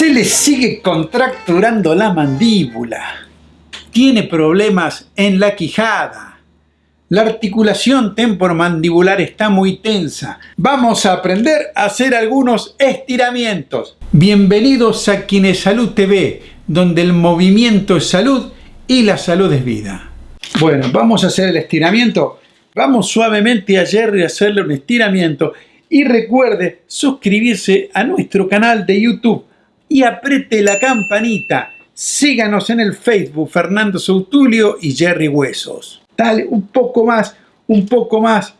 Se le sigue contracturando la mandíbula. Tiene problemas en la quijada. La articulación temporomandibular está muy tensa. Vamos a aprender a hacer algunos estiramientos. Bienvenidos a Salud TV, donde el movimiento es salud y la salud es vida. Bueno, vamos a hacer el estiramiento. Vamos suavemente a Jerry a hacerle un estiramiento. Y recuerde suscribirse a nuestro canal de YouTube y apriete la campanita. Síganos en el Facebook Fernando Sautulio y Jerry Huesos. Dale, un poco más, un poco más.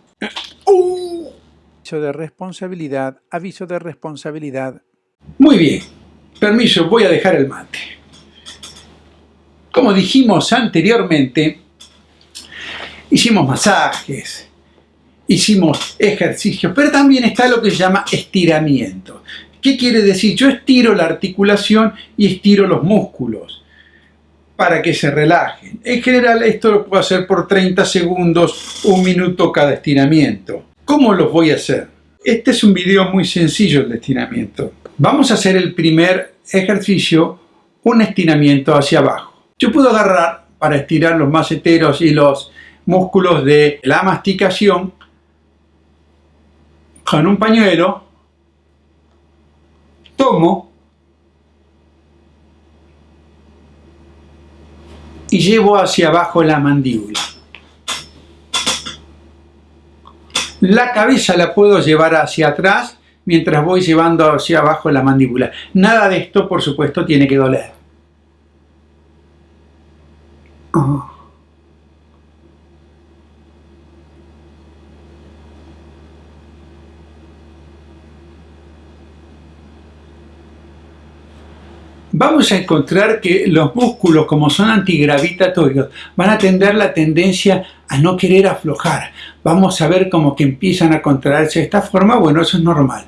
Uh. Aviso de responsabilidad, aviso de responsabilidad. Muy bien, permiso, voy a dejar el mate. Como dijimos anteriormente, hicimos masajes, hicimos ejercicios, pero también está lo que se llama estiramiento. ¿Qué quiere decir? Yo estiro la articulación y estiro los músculos para que se relajen. En general esto lo puedo hacer por 30 segundos, un minuto cada estiramiento. ¿Cómo los voy a hacer? Este es un video muy sencillo de estiramiento. Vamos a hacer el primer ejercicio, un estiramiento hacia abajo. Yo puedo agarrar para estirar los maceteros y los músculos de la masticación con un pañuelo y llevo hacia abajo la mandíbula. La cabeza la puedo llevar hacia atrás mientras voy llevando hacia abajo la mandíbula. Nada de esto, por supuesto, tiene que doler. Oh. Vamos a encontrar que los músculos, como son antigravitatorios, van a tener la tendencia a no querer aflojar. Vamos a ver como que empiezan a contraerse de esta forma. Bueno, eso es normal.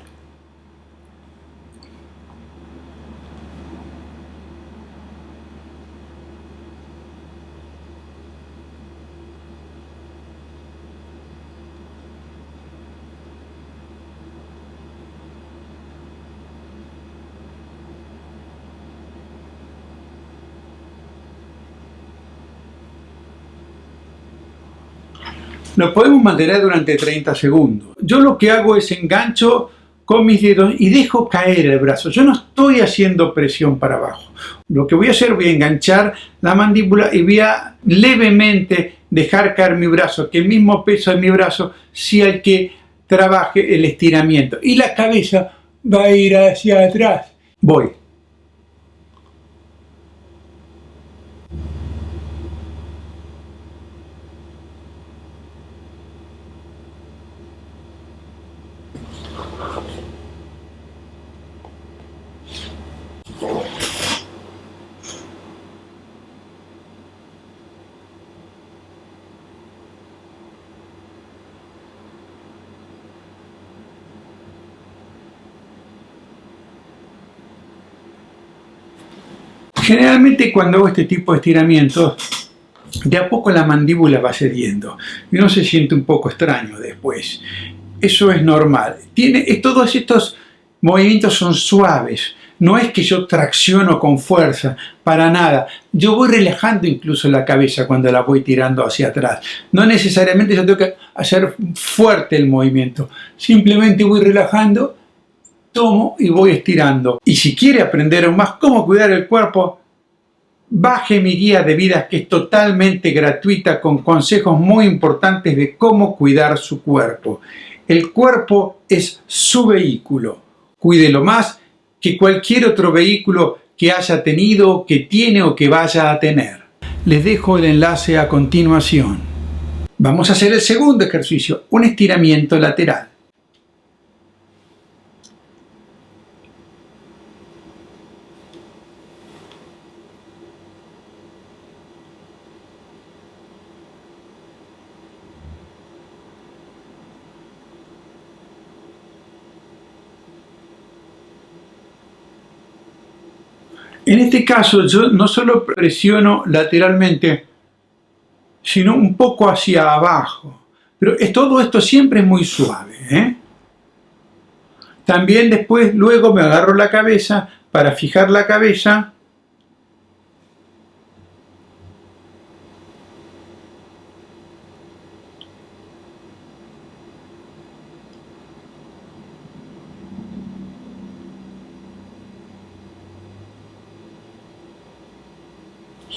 Lo podemos mantener durante 30 segundos. Yo lo que hago es engancho con mis dedos y dejo caer el brazo. Yo no estoy haciendo presión para abajo. Lo que voy a hacer, voy a enganchar la mandíbula y voy a levemente dejar caer mi brazo, que el mismo peso de mi brazo sea el que trabaje el estiramiento. Y la cabeza va a ir hacia atrás. Voy. Generalmente cuando hago este tipo de estiramientos, de a poco la mandíbula va cediendo y uno se siente un poco extraño después. Eso es normal. Tiene, todos estos movimientos son suaves. No es que yo tracciono con fuerza, para nada. Yo voy relajando incluso la cabeza cuando la voy tirando hacia atrás. No necesariamente yo tengo que hacer fuerte el movimiento. Simplemente voy relajando tomo y voy estirando. Y si quiere aprender aún más cómo cuidar el cuerpo, baje mi guía de vida que es totalmente gratuita con consejos muy importantes de cómo cuidar su cuerpo. El cuerpo es su vehículo. Cuídelo más que cualquier otro vehículo que haya tenido, que tiene o que vaya a tener. Les dejo el enlace a continuación. Vamos a hacer el segundo ejercicio, un estiramiento lateral. En este caso yo no solo presiono lateralmente, sino un poco hacia abajo. Pero todo esto siempre es muy suave. ¿eh? También después, luego me agarro la cabeza para fijar la cabeza.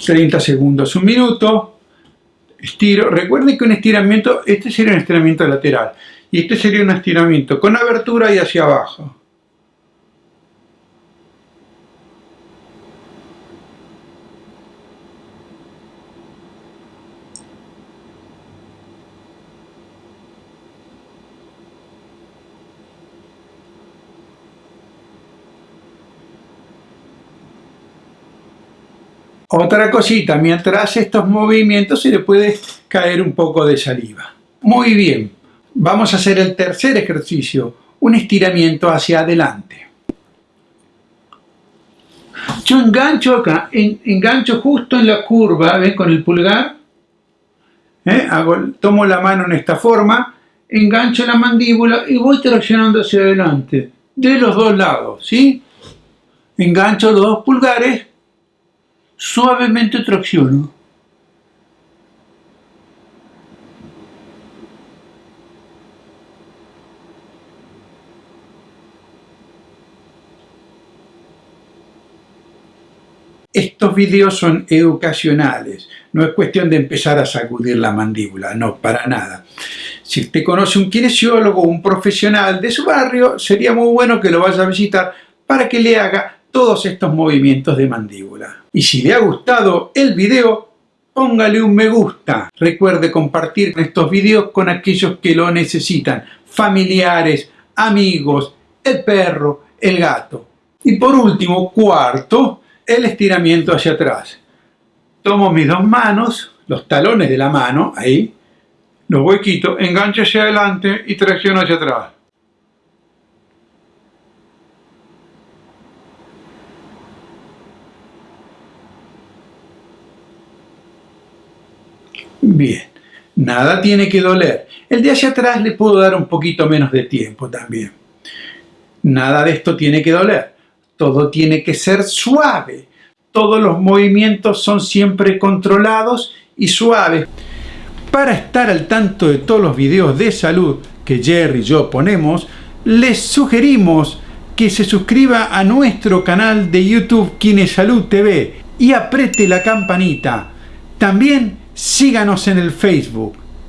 ...30 segundos, un minuto... ...estiro... ...recuerden que un estiramiento... ...este sería un estiramiento lateral... ...y este sería un estiramiento con abertura y hacia abajo... Otra cosita, mientras estos movimientos se le puede caer un poco de saliva. Muy bien, vamos a hacer el tercer ejercicio, un estiramiento hacia adelante. Yo engancho acá, engancho justo en la curva, ¿ven? Con el pulgar. ¿eh? tomo la mano en esta forma, engancho la mandíbula y voy traccionando hacia adelante, de los dos lados, ¿sí? Engancho los dos pulgares suavemente tracciono. Estos videos son educacionales, no es cuestión de empezar a sacudir la mandíbula, no, para nada. Si usted conoce un kinesiólogo, un profesional de su barrio, sería muy bueno que lo vaya a visitar para que le haga todos estos movimientos de mandíbula. Y si le ha gustado el video, póngale un me gusta. Recuerde compartir estos videos con aquellos que lo necesitan, familiares, amigos, el perro, el gato. Y por último, cuarto, el estiramiento hacia atrás. Tomo mis dos manos, los talones de la mano, ahí, los huequitos, engancho hacia adelante y tracciono hacia atrás. Bien, nada tiene que doler. El de hacia atrás le puedo dar un poquito menos de tiempo también. Nada de esto tiene que doler. Todo tiene que ser suave. Todos los movimientos son siempre controlados y suaves. Para estar al tanto de todos los videos de salud que Jerry y yo les sugerimos que se suscriba a nuestro canal de YouTube Kinesalud TV y apriete la campanita. También síganos en el Facebook